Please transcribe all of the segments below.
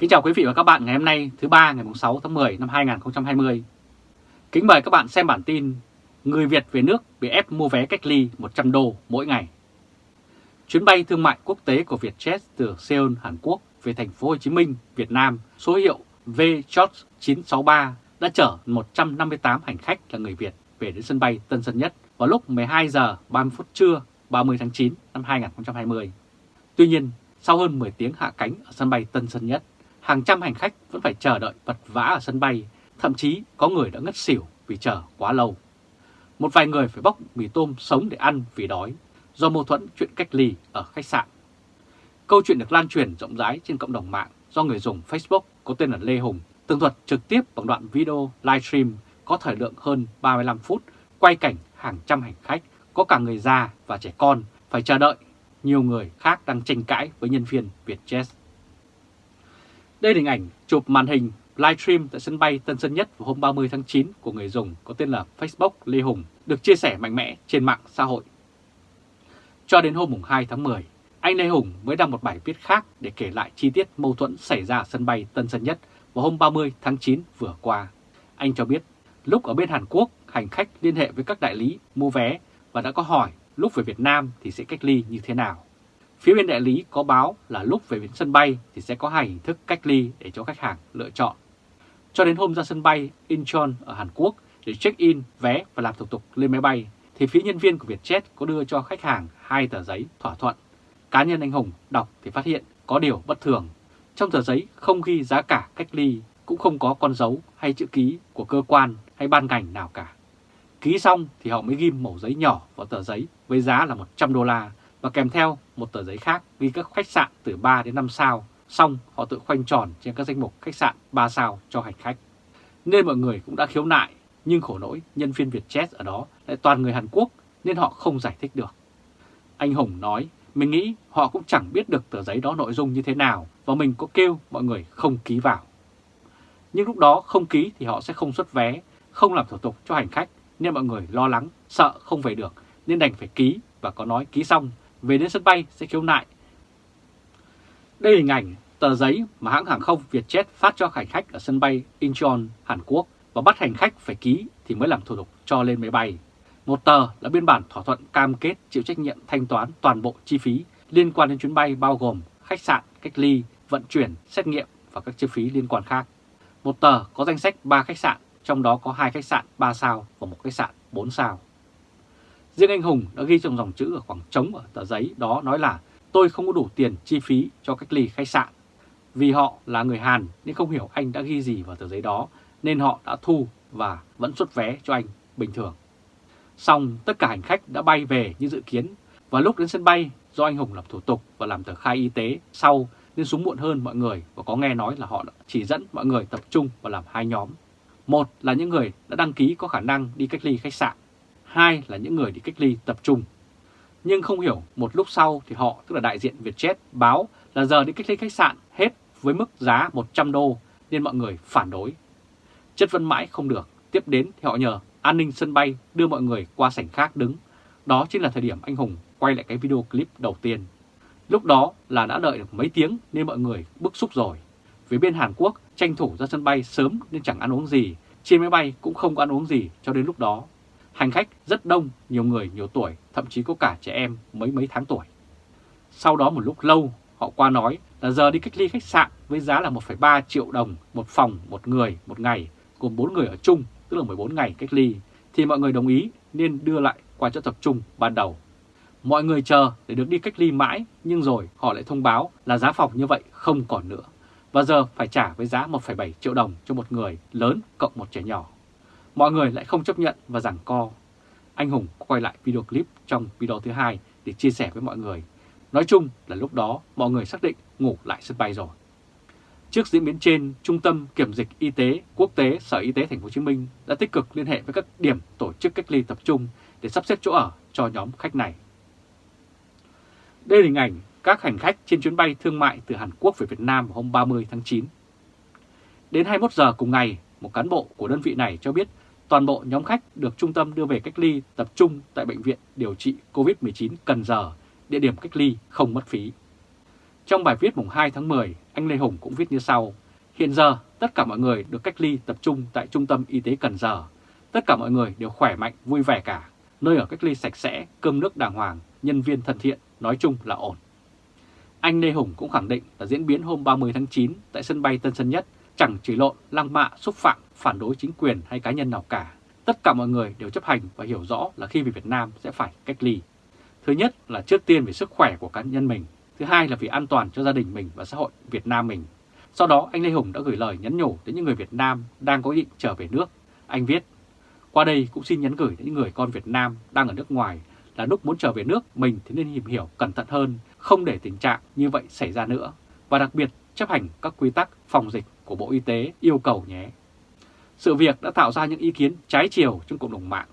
Kính chào quý vị và các bạn ngày hôm nay thứ ba ngày 6 tháng 10 năm 2020. Kính mời các bạn xem bản tin Người Việt về nước bị ép mua vé cách ly 100 đô mỗi ngày. Chuyến bay thương mại quốc tế của Vietjet từ Seoul, Hàn Quốc về thành phố Hồ Chí Minh, Việt Nam số hiệu VJ963 đã chở 158 hành khách là người Việt về đến sân bay Tân Sơn Nhất vào lúc 12 giờ 30 phút trưa 30 tháng 9 năm 2020. Tuy nhiên, sau hơn 10 tiếng hạ cánh ở sân bay Tân Sơn Nhất, hàng trăm hành khách vẫn phải chờ đợi vật vã ở sân bay, thậm chí có người đã ngất xỉu vì chờ quá lâu. Một vài người phải bóc mì tôm sống để ăn vì đói, do mâu thuẫn chuyện cách ly ở khách sạn. Câu chuyện được lan truyền rộng rãi trên cộng đồng mạng do người dùng Facebook có tên là Lê Hùng tường thuật trực tiếp bằng đoạn video livestream có thời lượng hơn 35 phút quay cảnh hàng trăm hành khách, có cả người già và trẻ con phải chờ đợi. Nhiều người khác đang tranh cãi với nhân viên Vietjet. Đây là hình ảnh chụp màn hình livestream tại sân bay Tân Sơn Nhất vào hôm 30 tháng 9 của người dùng có tên là Facebook Lê Hùng được chia sẻ mạnh mẽ trên mạng xã hội. Cho đến hôm 2 tháng 10, anh Lê Hùng mới đăng một bài viết khác để kể lại chi tiết mâu thuẫn xảy ra ở sân bay Tân Sơn Nhất vào hôm 30 tháng 9 vừa qua. Anh cho biết lúc ở bên Hàn Quốc, hành khách liên hệ với các đại lý mua vé và đã có hỏi lúc về Việt Nam thì sẽ cách ly như thế nào. Phía bên đại lý có báo là lúc về đến sân bay thì sẽ có hai hình thức cách ly để cho khách hàng lựa chọn. Cho đến hôm ra sân bay Incheon ở Hàn Quốc để check-in vé và làm thủ tục lên máy bay, thì phía nhân viên của Vietjet có đưa cho khách hàng hai tờ giấy thỏa thuận. Cá nhân anh Hùng đọc thì phát hiện có điều bất thường. Trong tờ giấy không ghi giá cả cách ly, cũng không có con dấu hay chữ ký của cơ quan hay ban ngành nào cả. Ký xong thì họ mới ghim mẩu giấy nhỏ vào tờ giấy với giá là 100 đô la và kèm theo một tờ giấy khác ghi các khách sạn từ 3 đến 5 sao, xong họ tự khoanh tròn trên các danh mục khách sạn 3 sao cho hành khách. Nên mọi người cũng đã khiếu nại, nhưng khổ nỗi nhân viên Vietjet ở đó lại toàn người Hàn Quốc nên họ không giải thích được. Anh Hùng nói, mình nghĩ họ cũng chẳng biết được tờ giấy đó nội dung như thế nào và mình có kêu mọi người không ký vào. Nhưng lúc đó không ký thì họ sẽ không xuất vé, không làm thủ tục cho hành khách nên mọi người lo lắng, sợ không về được nên đành phải ký và có nói ký xong về đến sân bay sẽ khiếu nại. Đây là hình ảnh tờ giấy mà hãng hàng không Vietjet phát cho hành khách ở sân bay Incheon, Hàn Quốc và bắt hành khách phải ký thì mới làm thủ tục cho lên máy bay. Một tờ là biên bản thỏa thuận cam kết chịu trách nhiệm thanh toán toàn bộ chi phí liên quan đến chuyến bay bao gồm khách sạn, cách ly, vận chuyển, xét nghiệm và các chi phí liên quan khác. Một tờ có danh sách 3 khách sạn, trong đó có hai khách sạn 3 sao và một khách sạn 4 sao. Riêng anh Hùng đã ghi trong dòng chữ ở khoảng trống ở tờ giấy đó nói là, tôi không có đủ tiền chi phí cho cách ly khách sạn. Vì họ là người Hàn nên không hiểu anh đã ghi gì vào tờ giấy đó, nên họ đã thu và vẫn xuất vé cho anh bình thường. Xong, tất cả hành khách đã bay về như dự kiến và lúc đến sân bay, do anh Hùng làm thủ tục và làm tờ khai y tế sau, nên xuống muộn hơn mọi người và có nghe nói là họ đã chỉ dẫn mọi người tập trung và làm hai nhóm. Một là những người đã đăng ký có khả năng đi cách ly khách sạn hai là những người đi cách ly tập trung. Nhưng không hiểu một lúc sau thì họ, tức là đại diện Vietjet, báo là giờ đi cách ly khách sạn hết với mức giá 100 đô nên mọi người phản đối. Chất vấn mãi không được, tiếp đến thì họ nhờ an ninh sân bay đưa mọi người qua sảnh khác đứng. Đó chính là thời điểm anh Hùng quay lại cái video clip đầu tiên. Lúc đó là đã đợi được mấy tiếng nên mọi người bức xúc rồi. phía bên Hàn Quốc tranh thủ ra sân bay sớm nên chẳng ăn uống gì, trên máy bay cũng không có ăn uống gì cho đến lúc đó Hành khách rất đông, nhiều người nhiều tuổi, thậm chí có cả trẻ em mấy mấy tháng tuổi. Sau đó một lúc lâu, họ qua nói là giờ đi cách ly khách sạn với giá là 1,3 triệu đồng một phòng, một người, một ngày, gồm 4 người ở chung, tức là 14 ngày cách ly, thì mọi người đồng ý nên đưa lại qua chỗ tập trung ban đầu. Mọi người chờ để được đi cách ly mãi, nhưng rồi họ lại thông báo là giá phòng như vậy không còn nữa. Và giờ phải trả với giá 1,7 triệu đồng cho một người lớn cộng một trẻ nhỏ. Mọi người lại không chấp nhận và giằng co. Anh Hùng quay lại video clip trong video thứ hai để chia sẻ với mọi người. Nói chung là lúc đó mọi người xác định ngủ lại sân bay rồi. Trước diễn biến trên, Trung tâm Kiểm dịch Y tế Quốc tế Sở Y tế Thành phố Hồ Chí Minh đã tích cực liên hệ với các điểm tổ chức cách ly tập trung để sắp xếp chỗ ở cho nhóm khách này. Đây là hình ảnh các hành khách trên chuyến bay thương mại từ Hàn Quốc về Việt Nam vào hôm 30 tháng 9. Đến 21 giờ cùng ngày, một cán bộ của đơn vị này cho biết toàn bộ nhóm khách được trung tâm đưa về cách ly tập trung tại Bệnh viện điều trị COVID-19 Cần Giờ, địa điểm cách ly không mất phí. Trong bài viết mùng 2 tháng 10, anh Lê Hùng cũng viết như sau. Hiện giờ, tất cả mọi người được cách ly tập trung tại Trung tâm Y tế Cần Giờ. Tất cả mọi người đều khỏe mạnh, vui vẻ cả. Nơi ở cách ly sạch sẽ, cơm nước đàng hoàng, nhân viên thân thiện, nói chung là ổn. Anh Lê Hùng cũng khẳng định là diễn biến hôm 30 tháng 9 tại sân bay Tân Sơn Nhất chẳng chỉ lộn, lăng mạ, xúc phạm, phản đối chính quyền hay cá nhân nào cả. Tất cả mọi người đều chấp hành và hiểu rõ là khi về Việt Nam sẽ phải cách ly. Thứ nhất là trước tiên về sức khỏe của cá nhân mình, thứ hai là vì an toàn cho gia đình mình và xã hội Việt Nam mình. Sau đó anh Lê Hùng đã gửi lời nhắn nhủ đến những người Việt Nam đang có ý định trở về nước. Anh viết, qua đây cũng xin nhắn gửi đến những người con Việt Nam đang ở nước ngoài là lúc muốn trở về nước mình thì nên tìm hiểu cẩn thận hơn, không để tình trạng như vậy xảy ra nữa. Và đặc biệt chấp hành các quy tắc phòng dịch của Bộ Y tế yêu cầu nhé. Sự việc đã tạo ra những ý kiến trái chiều trong cộng đồng mạng.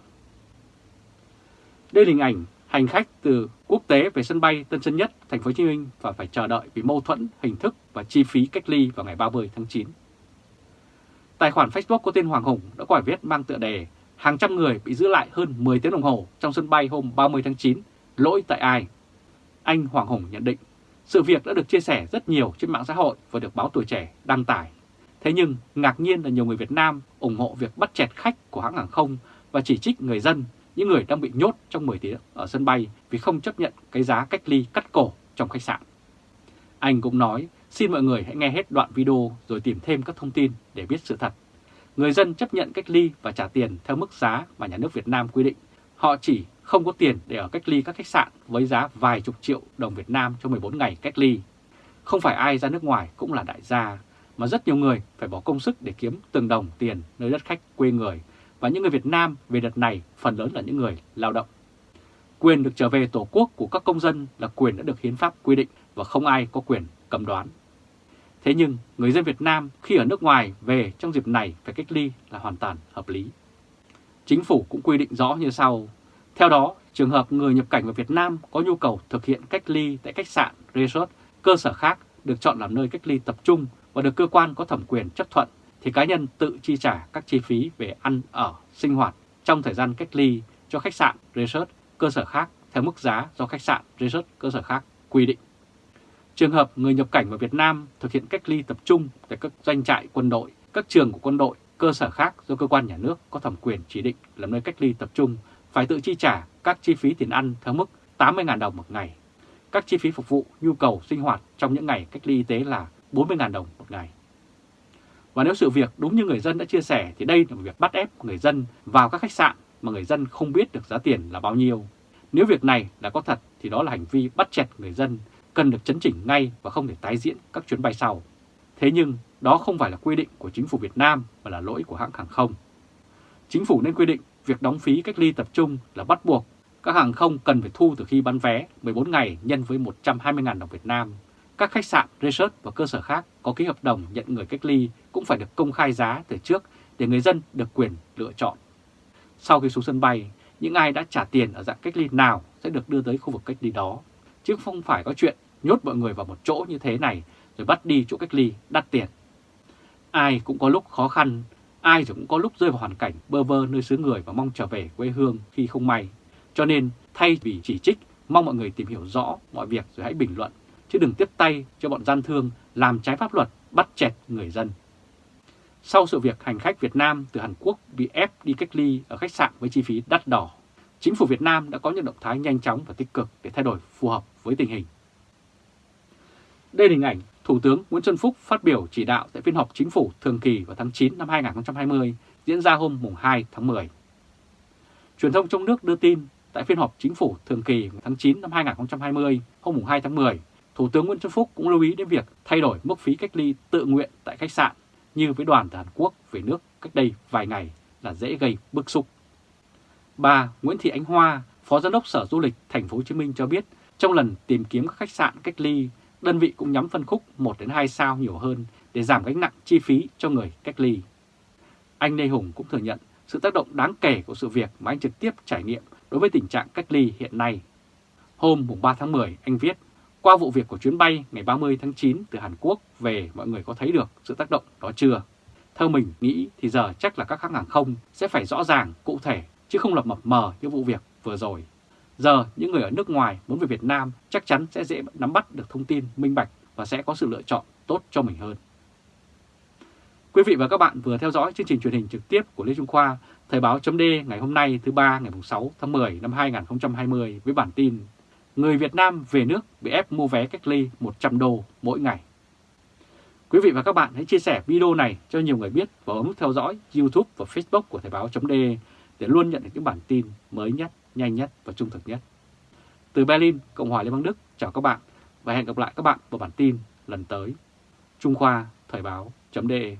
Đây là hình ảnh hành khách từ quốc tế về sân bay Tân Sơn Nhất, thành phố Hồ Chí Minh và phải chờ đợi vì mâu thuẫn hình thức và chi phí cách ly vào ngày 30 tháng 9. Tài khoản Facebook có tên Hoàng Hùng đã có bài viết mang tựa đề Hàng trăm người bị giữ lại hơn 10 tiếng đồng hồ trong sân bay hôm 30 tháng 9, lỗi tại ai? Anh Hoàng Hùng nhận định, sự việc đã được chia sẻ rất nhiều trên mạng xã hội và được báo tuổi trẻ đăng tải. Thế nhưng, ngạc nhiên là nhiều người Việt Nam ủng hộ việc bắt chẹt khách của hãng hàng không và chỉ trích người dân, những người đang bị nhốt trong 10 tiếng ở sân bay vì không chấp nhận cái giá cách ly cắt cổ trong khách sạn. Anh cũng nói, xin mọi người hãy nghe hết đoạn video rồi tìm thêm các thông tin để biết sự thật. Người dân chấp nhận cách ly và trả tiền theo mức giá mà nhà nước Việt Nam quy định. Họ chỉ không có tiền để ở cách ly các khách sạn với giá vài chục triệu đồng Việt Nam cho 14 ngày cách ly. Không phải ai ra nước ngoài cũng là đại gia, mà rất nhiều người phải bỏ công sức để kiếm từng đồng tiền nơi đất khách quê người. Và những người Việt Nam về đợt này phần lớn là những người lao động. Quyền được trở về Tổ quốc của các công dân là quyền đã được hiến pháp quy định và không ai có quyền cầm đoán. Thế nhưng người dân Việt Nam khi ở nước ngoài về trong dịp này phải cách ly là hoàn toàn hợp lý. Chính phủ cũng quy định rõ như sau. Theo đó, trường hợp người nhập cảnh vào Việt Nam có nhu cầu thực hiện cách ly tại khách sạn, resort, cơ sở khác được chọn làm nơi cách ly tập trung và được cơ quan có thẩm quyền chấp thuận thì cá nhân tự chi trả các chi phí về ăn ở, sinh hoạt trong thời gian cách ly cho khách sạn, resort, cơ sở khác theo mức giá do khách sạn, resort, cơ sở khác quy định. Trường hợp người nhập cảnh vào Việt Nam thực hiện cách ly tập trung tại các doanh trại quân đội, các trường của quân đội, cơ sở khác do cơ quan nhà nước có thẩm quyền chỉ định làm nơi cách ly tập trung phải tự chi trả các chi phí tiền ăn theo mức 80.000 đồng một ngày. Các chi phí phục vụ nhu cầu sinh hoạt trong những ngày cách ly y tế là 40.000 đồng một ngày. Và nếu sự việc đúng như người dân đã chia sẻ, thì đây là một việc bắt ép người dân vào các khách sạn mà người dân không biết được giá tiền là bao nhiêu. Nếu việc này là có thật, thì đó là hành vi bắt chẹt người dân cần được chấn chỉnh ngay và không thể tái diễn các chuyến bay sau. Thế nhưng, đó không phải là quy định của chính phủ Việt Nam mà là lỗi của hãng hàng không. Chính phủ nên quy định việc đóng phí cách ly tập trung là bắt buộc. Các hàng không cần phải thu từ khi bán vé 14 ngày nhân với 120.000 đồng Việt Nam. Các khách sạn, resort và cơ sở khác có ký hợp đồng nhận người cách ly cũng phải được công khai giá từ trước để người dân được quyền lựa chọn. Sau khi xuống sân bay, những ai đã trả tiền ở dạng cách ly nào sẽ được đưa tới khu vực cách ly đó, chứ không phải có chuyện nhốt mọi người vào một chỗ như thế này rồi bắt đi chỗ cách ly đắt tiền. Ai cũng có lúc khó khăn, ai rồi cũng có lúc rơi vào hoàn cảnh bơ vơ nơi xứ người và mong trở về quê hương khi không may. Cho nên thay vì chỉ trích, mong mọi người tìm hiểu rõ mọi việc rồi hãy bình luận, chứ đừng tiếp tay cho bọn gian thương làm trái pháp luật bắt chẹt người dân. Sau sự việc hành khách Việt Nam từ Hàn Quốc bị ép đi cách ly ở khách sạn với chi phí đắt đỏ, chính phủ Việt Nam đã có những động thái nhanh chóng và tích cực để thay đổi phù hợp với tình hình. Đây là hình ảnh Thủ tướng Nguyễn Xuân Phúc phát biểu chỉ đạo tại phiên họp chính phủ thường kỳ vào tháng 9 năm 2020 diễn ra hôm 2 tháng 10. Truyền thông trong nước đưa tin tại phiên họp chính phủ thường kỳ tháng 9 năm 2020 hôm 2 tháng 10, Thủ tướng Nguyễn Xuân Phúc cũng lưu ý đến việc thay đổi mức phí cách ly tự nguyện tại khách sạn như với đoàn từ Hàn Quốc về nước cách đây vài ngày là dễ gây bức xúc. Bà Nguyễn Thị Ánh Hoa, Phó Giám đốc Sở Du lịch Thành phố Hồ Chí Minh cho biết trong lần tìm kiếm các khách sạn cách ly đơn vị cũng nhắm phân khúc 1 đến 2 sao nhiều hơn để giảm gánh nặng chi phí cho người cách ly. Anh Lê Hùng cũng thừa nhận sự tác động đáng kể của sự việc mà anh trực tiếp trải nghiệm đối với tình trạng cách ly hiện nay. Hôm 3 tháng 10, anh viết, qua vụ việc của chuyến bay ngày 30 tháng 9 từ Hàn Quốc về mọi người có thấy được sự tác động đó chưa? Theo mình nghĩ thì giờ chắc là các hãng hàng không sẽ phải rõ ràng, cụ thể, chứ không lập mập mờ như vụ việc vừa rồi. Giờ những người ở nước ngoài muốn về Việt Nam chắc chắn sẽ dễ nắm bắt được thông tin minh bạch và sẽ có sự lựa chọn tốt cho mình hơn. Quý vị và các bạn vừa theo dõi chương trình truyền hình trực tiếp của Lê Trung Khoa, Thời báo chấm ngày hôm nay thứ ba ngày 6 tháng 10 năm 2020 với bản tin Người Việt Nam về nước bị ép mua vé cách ly 100 đô mỗi ngày. Quý vị và các bạn hãy chia sẻ video này cho nhiều người biết và ấn theo dõi YouTube và Facebook của Thời báo.de để luôn nhận được những bản tin mới nhất, nhanh nhất và trung thực nhất. Từ Berlin, Cộng hòa Liên bang Đức, chào các bạn và hẹn gặp lại các bạn vào bản tin lần tới. Trung Khoa Thời báo.de